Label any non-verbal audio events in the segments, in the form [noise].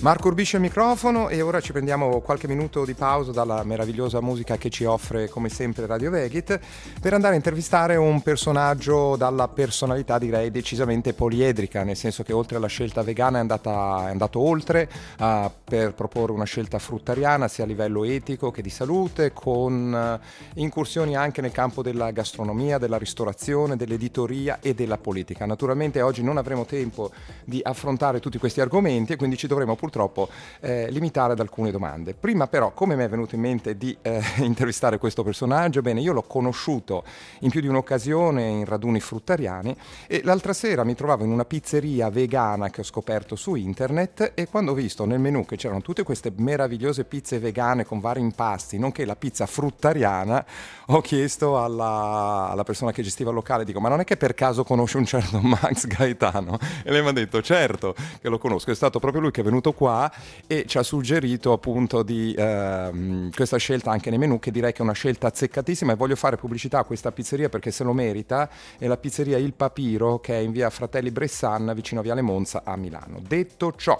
Marco Urbisce al microfono e ora ci prendiamo qualche minuto di pausa dalla meravigliosa musica che ci offre come sempre Radio Vegit per andare a intervistare un personaggio dalla personalità direi decisamente poliedrica, nel senso che oltre alla scelta vegana è, andata, è andato oltre uh, per proporre una scelta fruttariana sia a livello etico che di salute, con uh, incursioni anche nel campo della gastronomia, della ristorazione, dell'editoria e della politica. Naturalmente oggi non avremo tempo di affrontare tutti questi argomenti e quindi ci dovremo purtroppo purtroppo eh, limitare ad alcune domande. Prima però, come mi è venuto in mente di eh, [laughs] intervistare questo personaggio? Bene, io l'ho conosciuto in più di un'occasione in raduni fruttariani e l'altra sera mi trovavo in una pizzeria vegana che ho scoperto su internet e quando ho visto nel menù che c'erano tutte queste meravigliose pizze vegane con vari impasti, nonché la pizza fruttariana, ho chiesto alla, alla persona che gestiva il locale, dico ma non è che per caso conosce un certo [laughs] Max Gaetano? E lei mi ha detto certo che lo conosco, è stato proprio lui che è venuto qua e ci ha suggerito appunto di ehm, questa scelta anche nei menù che direi che è una scelta azzeccatissima e voglio fare pubblicità a questa pizzeria perché se lo merita è la pizzeria Il Papiro che è in via Fratelli Bressan vicino a Viale Monza a Milano. Detto ciò,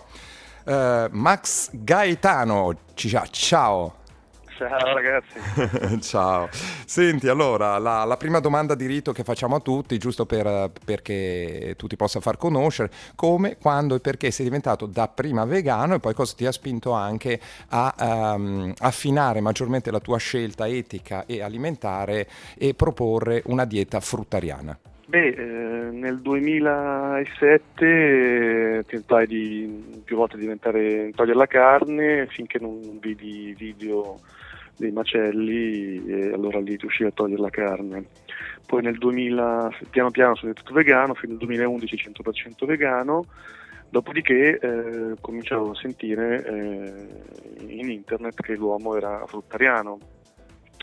eh, Max Gaetano, ciao. Ciao ragazzi. [laughs] Ciao. Senti, allora, la, la, prima domanda di rito che facciamo a tutti, giusto per, perché tu ti possa far conoscere, come, quando e perché sei diventato dapprima vegano e poi cosa ti ha spinto anche a um, affinare maggiormente la tua scelta etica e alimentare e proporre una dieta fruttariana? Beh, eh, nel 2007 eh, tentai di più volte diventare, togliere la carne finché non vidi video dei macelli e allora lì riuscì a togliere la carne. Poi nel 2000 piano piano sono diventato vegano, fino al 2011 100% vegano, dopodiché eh, cominciavo a sentire eh, in internet che l'uomo era fruttariano.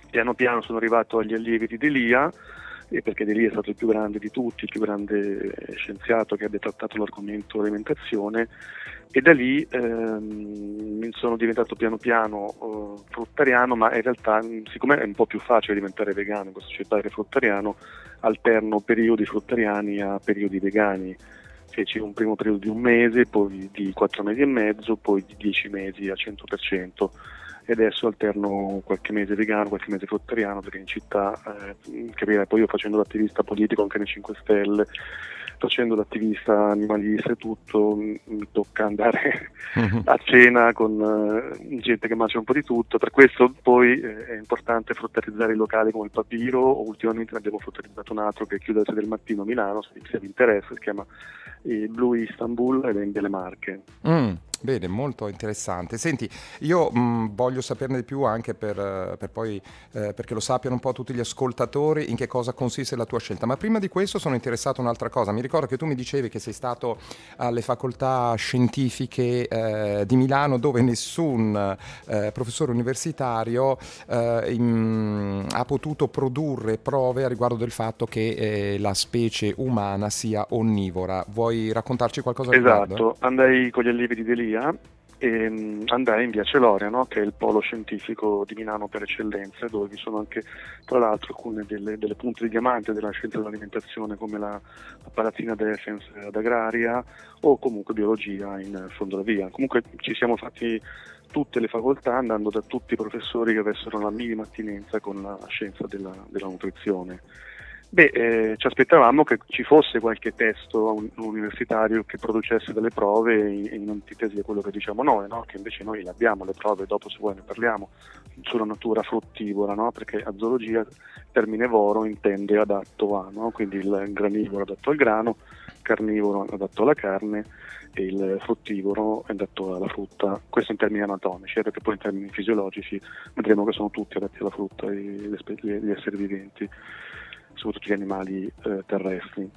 Piano piano sono arrivato agli allievi di Delia, perché Delia è stato il più grande di tutti, il più grande scienziato che abbia trattato l'argomento alimentazione e da lì ehm, sono diventato piano piano uh, fruttariano, ma in realtà siccome è un po' più facile diventare vegano in questa società che fruttariano, alterno periodi fruttariani a periodi vegani. Feci un primo periodo di un mese, poi di quattro mesi e mezzo, poi di dieci mesi a 100% e adesso alterno qualche mese vegano, qualche mese fruttariano perché in città, eh, capirai, poi io facendo l'attivista politico anche nei 5 Stelle, facendo l'attivista animalista e tutto, mi tocca andare mhm. a cena con uh, gente che mangia un po' di tutto, per questo poi eh, è importante fruttarizzare i locali come il Papiro, ultimamente ne abbiamo fruttarizzato un altro che chiude alle 6 del mattino a Milano, se vi interessa, si chiama eh, Blue Istanbul ed è in delle Marche. Mm. Bene, molto interessante. Senti, io mh, mm, voglio saperne di più anche per, per poi, eh, perché lo sappiano un po' tutti gli ascoltatori in che cosa consiste la tua scelta. Ma prima di questo sono interessato a un'altra cosa. Mi ricordo che tu mi dicevi che sei stato alle facoltà scientifiche eh, di Milano dove nessun eh, professore universitario eh, in, ha potuto produrre prove a riguardo del fatto che eh, la specie umana sia onnivora. Vuoi raccontarci qualcosa esatto. riguardo? Andai con gli allievi di Delia Italia e um, andai in via Celoria, no? che è il polo scientifico di Milano per eccellenza, dove vi sono anche tra l'altro alcune delle, delle punte di diamante della scienza dell'alimentazione come la, la Palazzina Defense ad Agraria o comunque biologia in fondo alla via. Comunque ci siamo fatti tutte le facoltà andando da tutti i professori che avessero la minima attinenza con la scienza della, della nutrizione. Beh, eh, ci aspettavamo che ci fosse qualche testo universitario che producesse delle prove in, in antitesi a quello che diciamo noi, no? che invece noi le abbiamo le prove, dopo se vuoi ne parliamo, sulla natura fruttivora, no? perché a zoologia il termine voro intende adatto a, no? quindi il granivoro adatto al grano, carnivoro adatto alla carne e il fruttivoro adatto alla frutta, questo in termini anatomici, eh, perché poi in termini fisiologici vedremo che sono tutti adatti alla frutta gli esseri viventi soprattutto gli animali eh, terrestri.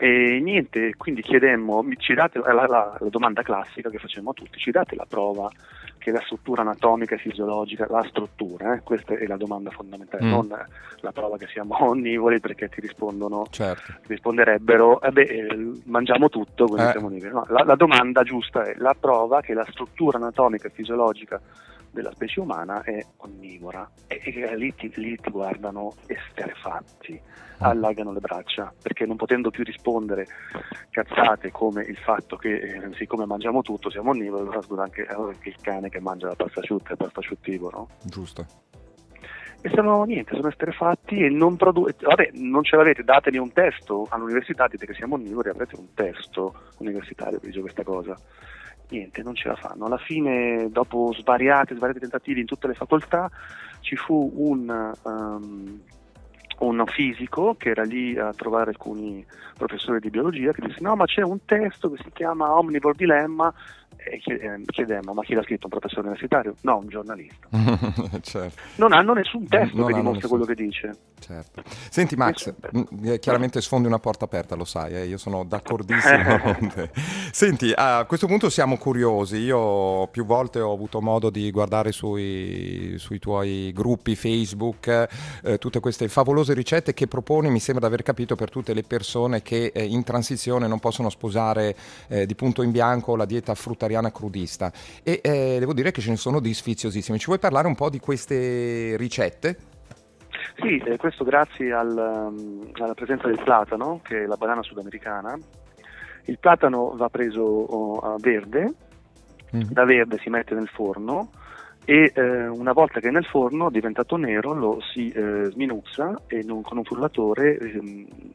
E niente, quindi chiedemmo, ci date la, la, la, domanda classica che facciamo a tutti, ci date la prova che la struttura anatomica e fisiologica, la struttura, eh, questa è la domanda fondamentale, mm. non la prova che siamo [laughs] onnivori perché ti rispondono, certo. risponderebbero, eh beh, eh, mangiamo tutto, quindi eh. siamo onnivori. No, la, la domanda giusta è la prova che la struttura anatomica e fisiologica della specie umana è onnivora e, e lì, ti, lì, ti, guardano esterefatti, allargano le braccia perché non potendo più rispondere cazzate come il fatto che eh, siccome mangiamo tutto siamo onnivori, allora scusa anche, anche, il cane che mangia la pasta asciutta è pasta asciuttivoro. Giusto. E sono niente, sono esterefatti e non producono. Vabbè, non ce l'avete, datemi un testo all'università, dite che siamo onnivori, avrete un testo universitario che dice questa cosa niente, non ce la fanno. Alla fine, dopo svariati, svariati tentativi in tutte le facoltà, ci fu un, um, un fisico che era lì a trovare alcuni professori di biologia che disse no ma c'è un testo che si chiama Omnivore Dilemma chiedemmo ma chi l'ha scritto un professore universitario? No, un giornalista. [laughs] certo. Non hanno nessun testo non che dimostra nessun... quello che dice. Certo. Senti Max, mm, eh, chiaramente sfondi una porta aperta, lo sai, eh? io sono d'accordissimo [laughs] con te. Senti, a questo punto siamo curiosi, io più volte ho avuto modo di guardare sui, sui tuoi gruppi Facebook eh, tutte queste favolose ricette che proponi, mi sembra di aver capito, per tutte le persone che eh, in transizione non possono sposare eh, di punto in bianco la dieta fruttariana crudista e devo dire che ce ne sono di sfiziosissime. Ci vuoi parlare un po' di queste ricette? Sì, eh, questo grazie al, um, alla presenza del platano, che è la banana sudamericana. Il platano va preso oh, verde, mm. da verde si mette nel forno e eh, una volta che è nel forno diventato nero lo si eh, sminuzza e non, con un frullatore, eh,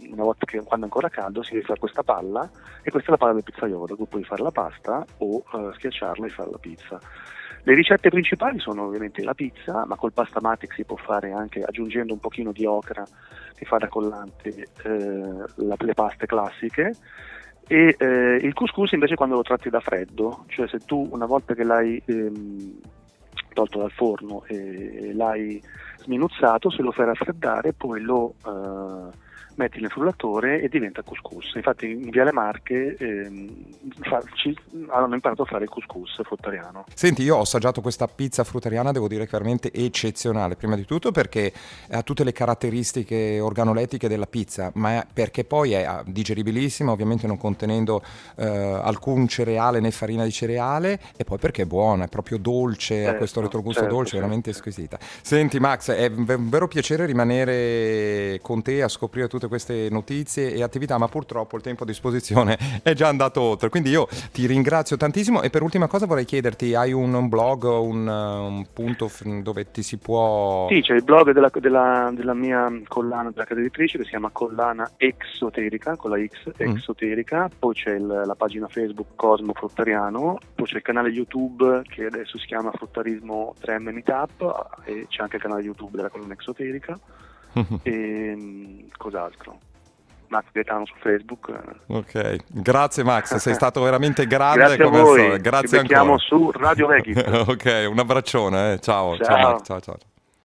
una volta che quando è ancora caldo si rifà questa palla e questa è la palla del pizzaiolo, cui puoi fare la pasta o eh, schiacciarla e fare la pizza. Le ricette principali sono ovviamente la pizza, ma col pasta matic si può fare anche aggiungendo un pochino di ocra che fa da collante eh, la, le paste classiche. E eh, il couscous invece quando lo tratti da freddo, cioè se tu una volta che l'hai ehm, tolto dal forno e, l'hai sminuzzato, se lo fai raffreddare poi lo eh, metti nel frullatore e diventa couscous. Infatti in Viale Marche ehm, fa, ci, hanno imparato a fare il couscous fruttariano. Senti, io ho assaggiato questa pizza fruttariana, devo dire che è veramente eccezionale, prima di tutto perché ha tutte le caratteristiche organolettiche della pizza, ma perché poi è digeribilissima, ovviamente non contenendo eh, alcun cereale né farina di cereale, e poi perché è buona, è proprio dolce, certo, ha questo retrogusto certo, dolce, certo. veramente squisita. Senti Max, è un vero piacere rimanere con te a scoprire tutte tutte queste notizie e attività, ma purtroppo il tempo a disposizione [laughs] è già andato oltre. Quindi io ti ringrazio tantissimo e per ultima cosa vorrei chiederti, hai un, un blog, un, un, punto dove ti si può... Sì, c'è il blog della, della, della mia collana della casa editrice che si chiama Collana Exoterica, con la X, mm. Exoterica, mm. poi c'è il, la pagina Facebook Cosmo Fruttariano, poi c'è il canale YouTube che adesso si chiama Fruttarismo 3M Meetup e c'è anche il canale YouTube della collana Exoterica [laughs] e mm, cos'altro? Max Gaetano su Facebook. Ok, grazie Max, sei [laughs] stato veramente grande. grazie come a voi, grazie Ci ancora. su Radio Vecchio. [laughs] ok, un abbraccione, eh. ciao, ciao, ciao, ciao. ciao.